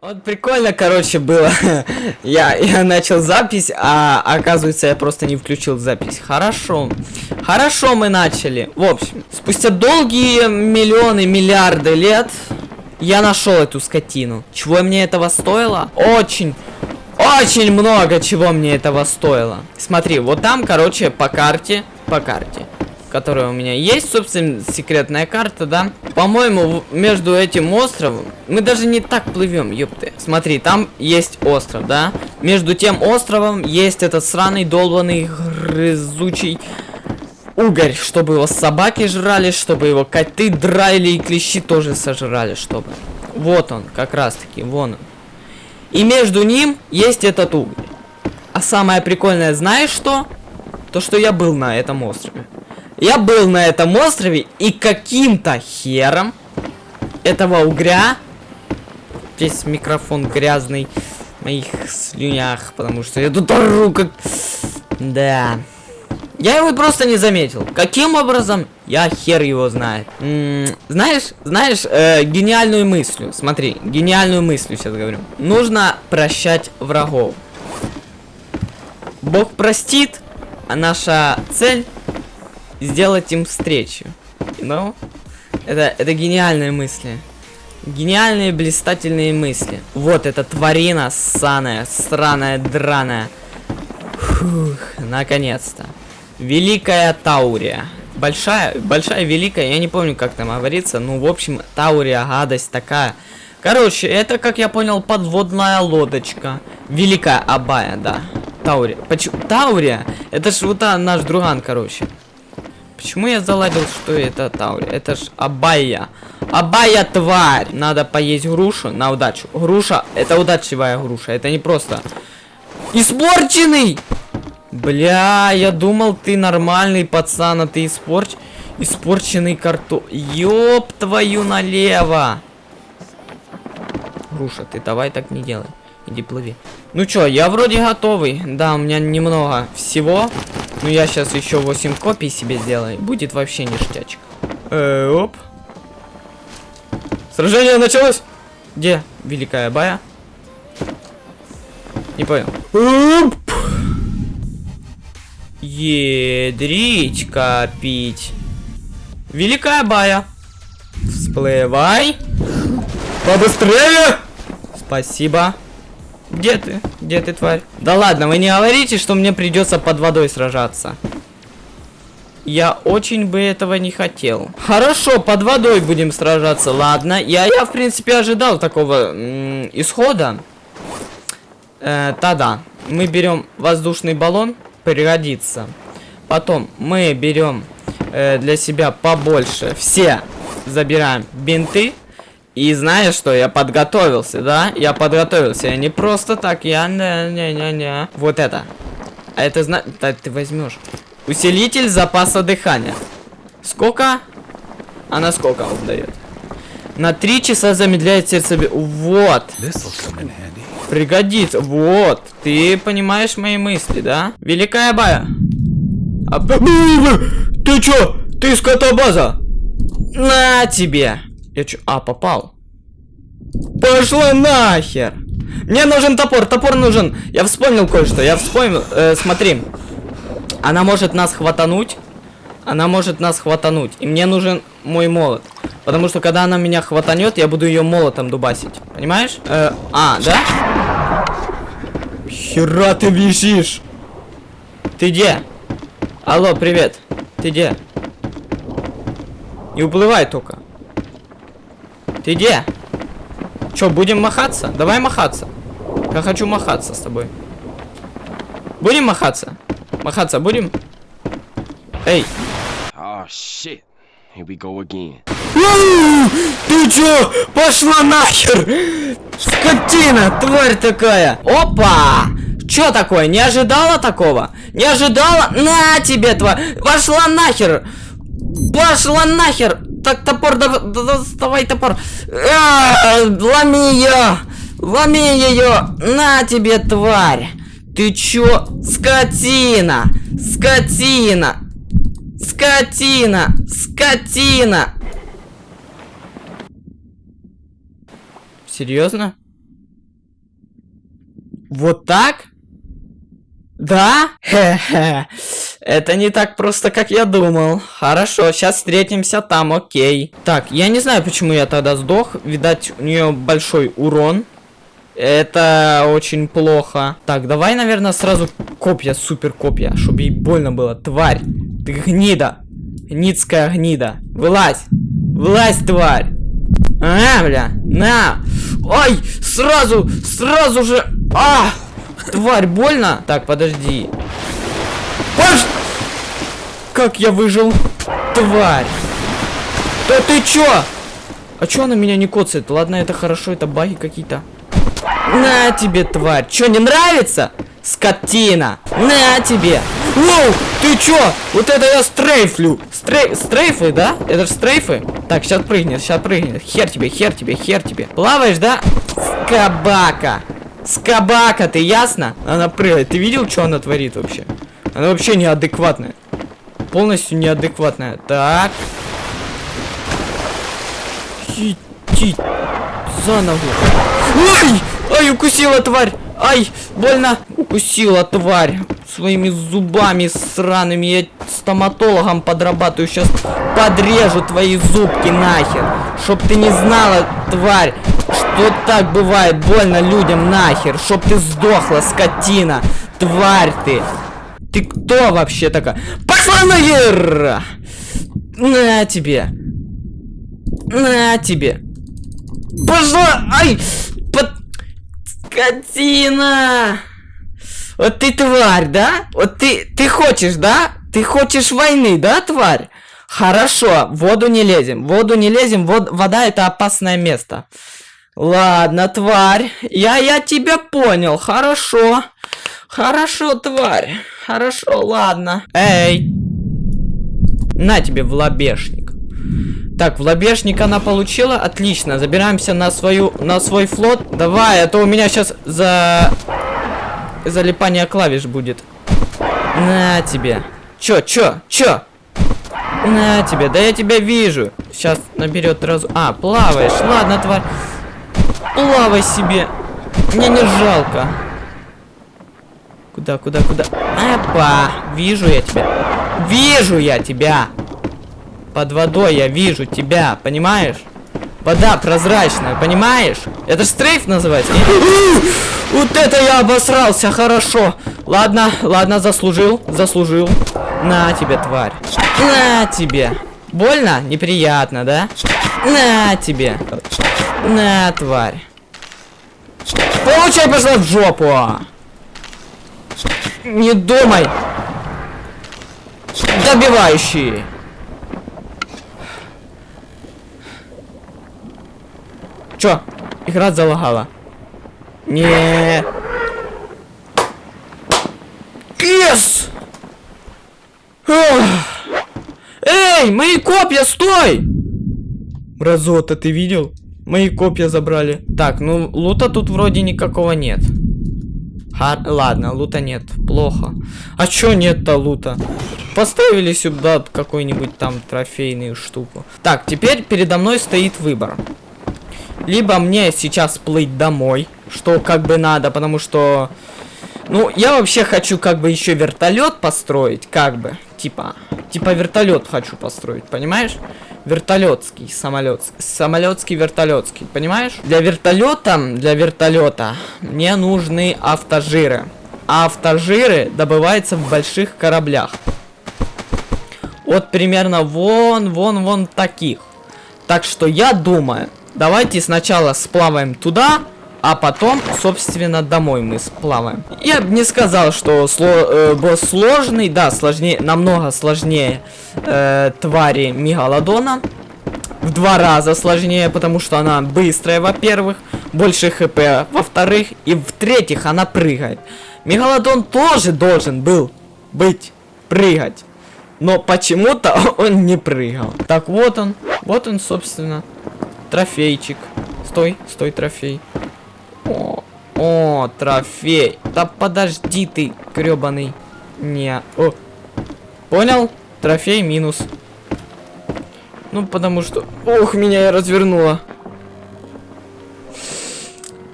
Вот прикольно, короче, было. я, я начал запись, а оказывается, я просто не включил запись. Хорошо. Хорошо мы начали. В общем, спустя долгие миллионы, миллиарды лет я нашел эту скотину. Чего мне этого стоило? Очень, очень много чего мне этого стоило. Смотри, вот там, короче, по карте, по карте которая у меня есть, собственно, секретная карта, да. По-моему, между этим островом... Мы даже не так плывем, ёпты. Смотри, там есть остров, да. Между тем островом есть этот сраный, долбанный, грызучий угорь, чтобы его собаки жрали, чтобы его коты драли и клещи тоже сожрали, чтобы. Вот он, как раз таки, вон он. И между ним есть этот угорь. А самое прикольное, знаешь что? То, что я был на этом острове. Я был на этом острове, и каким-то хером этого угря... Весь микрофон грязный в моих слюнях, потому что я тут ору как... Да. Я его просто не заметил. Каким образом? Я хер его знает. М -м, знаешь, знаешь, э, гениальную мысль. Смотри, гениальную мысль сейчас говорю. Нужно прощать врагов. Бог простит, а наша цель сделать им встречу. Ну, это, это гениальные мысли. Гениальные, блистательные мысли. Вот эта тварина ссаная, сраная, драная. Фух, наконец-то. Великая Таурия. Большая, большая, великая, я не помню, как там говорится. Ну, в общем, Таурия, гадость такая. Короче, это, как я понял, подводная лодочка. Великая Абая, да. Таурия. Почему? Таурия? Это ж вот наш друган, короче. Почему я заладил, что это Таури? Это ж Абая. Абая, тварь! Надо поесть грушу на удачу. Груша, это удачливая груша. Это не просто... Испорченный! Бля, я думал, ты нормальный пацан, а ты испорч... Испорченный карту... Ёб твою налево! Груша, ты давай так не делай. Иди плыви. Ну чё, я вроде готовый. Да, у меня немного всего. Ну я сейчас еще 8 копий себе сделаю. Будет вообще ништячка. Э, оп. Сражение началось. Где Великая Бая? Не понял. Оп. Едрить копить. Великая Бая. Всплывай. Побыстрее. Спасибо. Где ты? Где ты, тварь? Да ладно, вы не говорите, что мне придется под водой сражаться. Я очень бы этого не хотел. Хорошо, под водой будем сражаться, ладно. Я, я в принципе, ожидал такого исхода. Э, тогда мы берем воздушный баллон, пригодится. Потом мы берем э, для себя побольше. Все забираем бинты. И знаешь что, я подготовился, да? Я подготовился, я не просто так, я не-не-не-не. Вот это. А это зна... Да, ты возьмешь. Усилитель запаса дыхания. Сколько? А на сколько он дает? На три часа замедляет сердце. Вот. Пригодится. Вот. Ты понимаешь мои мысли, да? Великая бая. А... Ты чё? Ты скотобаза? На тебе. Я чё? А, попал. Пошла нахер! Мне нужен топор, топор нужен. Я вспомнил кое-что, я вспомнил. Э, смотри. Она может нас хватануть. Она может нас хватануть. И мне нужен мой молот. Потому что когда она меня хватанет, я буду ее молотом дубасить. Понимаешь? Э, а, да? Хера ты висишь! Ты где? Алло, привет. Ты где? Не уплывай только. Ты где? Че, будем махаться? Давай махаться. Я хочу махаться с тобой. Будем махаться? Махаться будем? Эй. Oh, shit. Here we go again. Ты чё? Пошла нахер! Скотина, тварь такая! Опа! Чё такое? Не ожидала такого? Не ожидала? На тебе, тварь! Пошла нахер! Пошла нахер! Так, топор, да, да, доставай топор. А, ломи ее! Ломи ее! На тебе, тварь! Ты чё? Скотина! Скотина! Скотина! Скотина! Серьезно? Вот так? Да? Хе-хе. Это не так просто, как я думал. Хорошо, сейчас встретимся там, окей. Так, я не знаю, почему я тогда сдох. Видать, у нее большой урон. Это очень плохо. Так, давай, наверное, сразу копья, супер копья, чтобы ей больно было. Тварь, ты гнида. Ницкая гнида. Вылазь. Вылазь, тварь. А, бля, на. Ой, сразу, сразу же. А, тварь, больно? Так, подожди. Паш! Как я выжил? Тварь. Да ты чё? А чё она меня не коцает? Ладно, это хорошо, это баги какие-то. На тебе, тварь. Чё, не нравится? Скотина. На тебе. Воу, ты чё? Вот это я стрейфлю. Стрей... Стрейфы, да? Это же стрейфы. Так, сейчас прыгнет, сейчас прыгнет. Хер тебе, хер тебе, хер тебе. Плаваешь, да? Скабака. Скабака, ты ясно? Она прыгает. Ты видел, что она творит вообще? Она вообще неадекватная. Полностью неадекватная. Так. Идти за ногу. Ой! Ай, укусила тварь! Ай, больно! Укусила тварь своими зубами сраными. Я стоматологом подрабатываю. Сейчас подрежу твои зубки нахер. Чтоб ты не знала, тварь, что так бывает. Больно людям нахер. Чтоб ты сдохла, скотина. Тварь ты. Ты кто вообще такая? Пошла нахер! На тебе. На тебе. Пошла! Ай! Скотина! Вот ты тварь, да? Вот ты, ты хочешь, да? Ты хочешь войны, да, тварь? Хорошо, в воду не лезем. В воду не лезем, вод, вода это опасное место. Ладно, тварь. Я, я тебя понял, хорошо. Хорошо, тварь. Хорошо, ладно. Эй. На тебе в лобешник. Так, в лобешник она получила. Отлично. Забираемся на свою, на свой флот. Давай, а то у меня сейчас за... Залипание клавиш будет. На тебе. Чё, чё, чё? На тебе, да я тебя вижу. Сейчас наберет разу. А, плаваешь. Ладно, тварь. Плавай себе. Мне не жалко. Куда, куда, куда? Опа, вижу я тебя. Вижу я тебя. Под водой я вижу тебя, понимаешь? Вода прозрачная, понимаешь? Это ж стрейф называется. Вот это я обосрался, хорошо. Ладно, ладно, заслужил, заслужил. На тебе, тварь. На тебе. Больно? Неприятно, да? На тебе. На, тварь. Получай, пошла в жопу. Не думай. Добивающий. Чё? Игра залагала. Не. Yes! Эй, мои копья, стой! Мразота, ты видел? Мои копья забрали. Так, ну лута тут вроде никакого нет. Ха ладно, лута нет. Плохо. А чё нет-то лута? Поставили сюда какой-нибудь там трофейную штуку. Так, теперь передо мной стоит выбор. Либо мне сейчас плыть домой, что как бы надо, потому что... Ну, я вообще хочу как бы еще вертолет построить, как бы. Типа, типа вертолет хочу построить, понимаешь? Вертолетский самолет. Самолетский вертолетский, понимаешь? Для вертолета, для вертолета мне нужны автожиры. А автожиры добываются в больших кораблях. Вот примерно вон, вон, вон таких. Так что я думаю, Давайте сначала сплаваем туда, а потом, собственно, домой мы сплаваем. Я бы не сказал, что сло э, босс сложный. Да, сложнее, намного сложнее э, твари Мегалодона. В два раза сложнее, потому что она быстрая, во-первых. Больше хп, во-вторых. И в-третьих, она прыгает. Мегалодон тоже должен был быть прыгать. Но почему-то он не прыгал. Так, вот он. Вот он, собственно. Трофейчик. Стой, стой, трофей. О, трофей. Да подожди ты, гребаный. Не. О. Понял? Трофей минус. Ну, потому что... Ох, меня я развернула.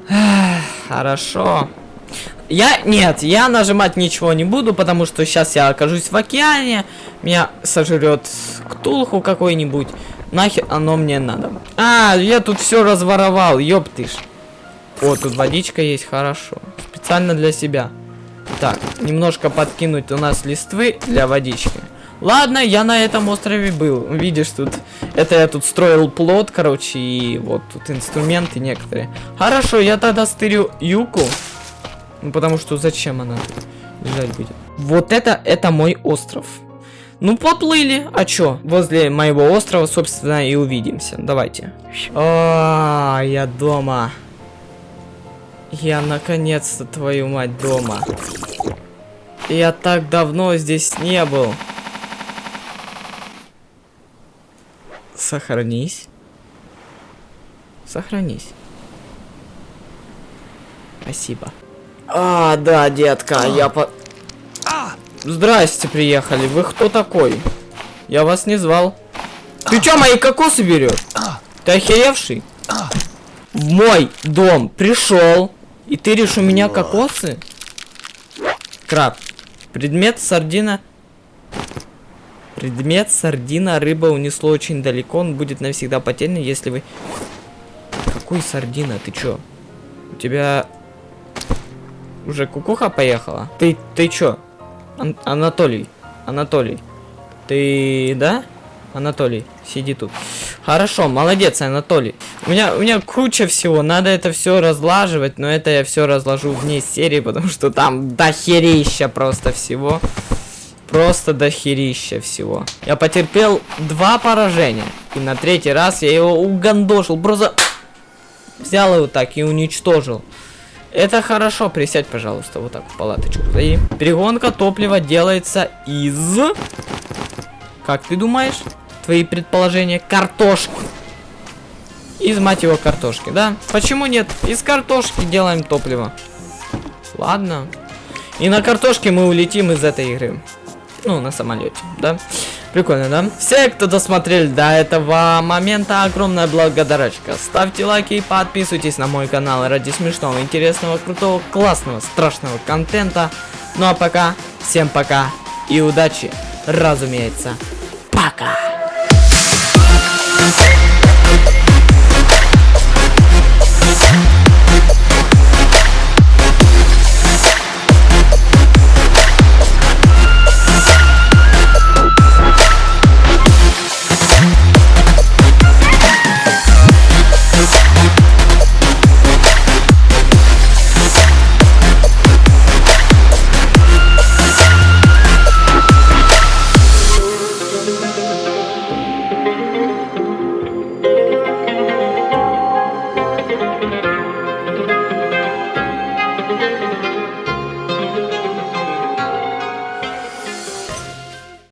Хорошо. Я, нет, я нажимать ничего не буду, потому что сейчас я окажусь в океане, меня сожрет ктулху какой-нибудь, нахер оно мне надо. А, я тут все разворовал, ёптыш. О, тут водичка есть, хорошо. Специально для себя. Так, немножко подкинуть у нас листвы для водички. Ладно, я на этом острове был. Видишь, тут... Это я тут строил плод, короче, и вот тут инструменты некоторые. Хорошо, я тогда стырю юку. Ну, потому что зачем она лежать будет? Вот это, это мой остров. Ну, поплыли. А чё? Возле моего острова, собственно, и увидимся. Давайте. А, я дома. Я наконец-то, твою мать, дома. Я так давно здесь не был. Сохранись. Сохранись. Спасибо. А, да, детка, я по... Здрасте, приехали. Вы кто такой? Я вас не звал. Ты чё, мои кокосы берешь? Ты охеревший? В мой дом пришел. И ты решил у меня кокосы? Краб. Предмет сардина Предмет сардина рыба унесло очень далеко. Он будет навсегда потерян, если вы... Какой сардина? Ты чё? У тебя... Уже кукуха поехала? Ты, ты чё? Ан Анатолий. Анатолий. Ты, да? Анатолий, сиди тут. Хорошо, молодец, Анатолий. У меня, у меня куча всего, надо это все разлаживать, но это я все разложу вне серии, потому что там дохерища просто всего. Просто дохерища всего. Я потерпел два поражения. И на третий раз я его угандошил. Просто взял его так и уничтожил. Это хорошо. Присядь, пожалуйста, вот так в палаточку. Зайди. Перегонка топлива делается из... Как ты думаешь? Твои предположения? Картошки. Из, мать его, картошки, да? Почему нет? Из картошки делаем топливо. Ладно. И на картошке мы улетим из этой игры. Ну, на самолете, да? Прикольно, да? Все, кто досмотрели до этого момента, огромная благодарочка. Ставьте лайки и подписывайтесь на мой канал ради смешного, интересного, крутого, классного, страшного контента. Ну а пока, всем пока и удачи, разумеется. Пока! Thank you.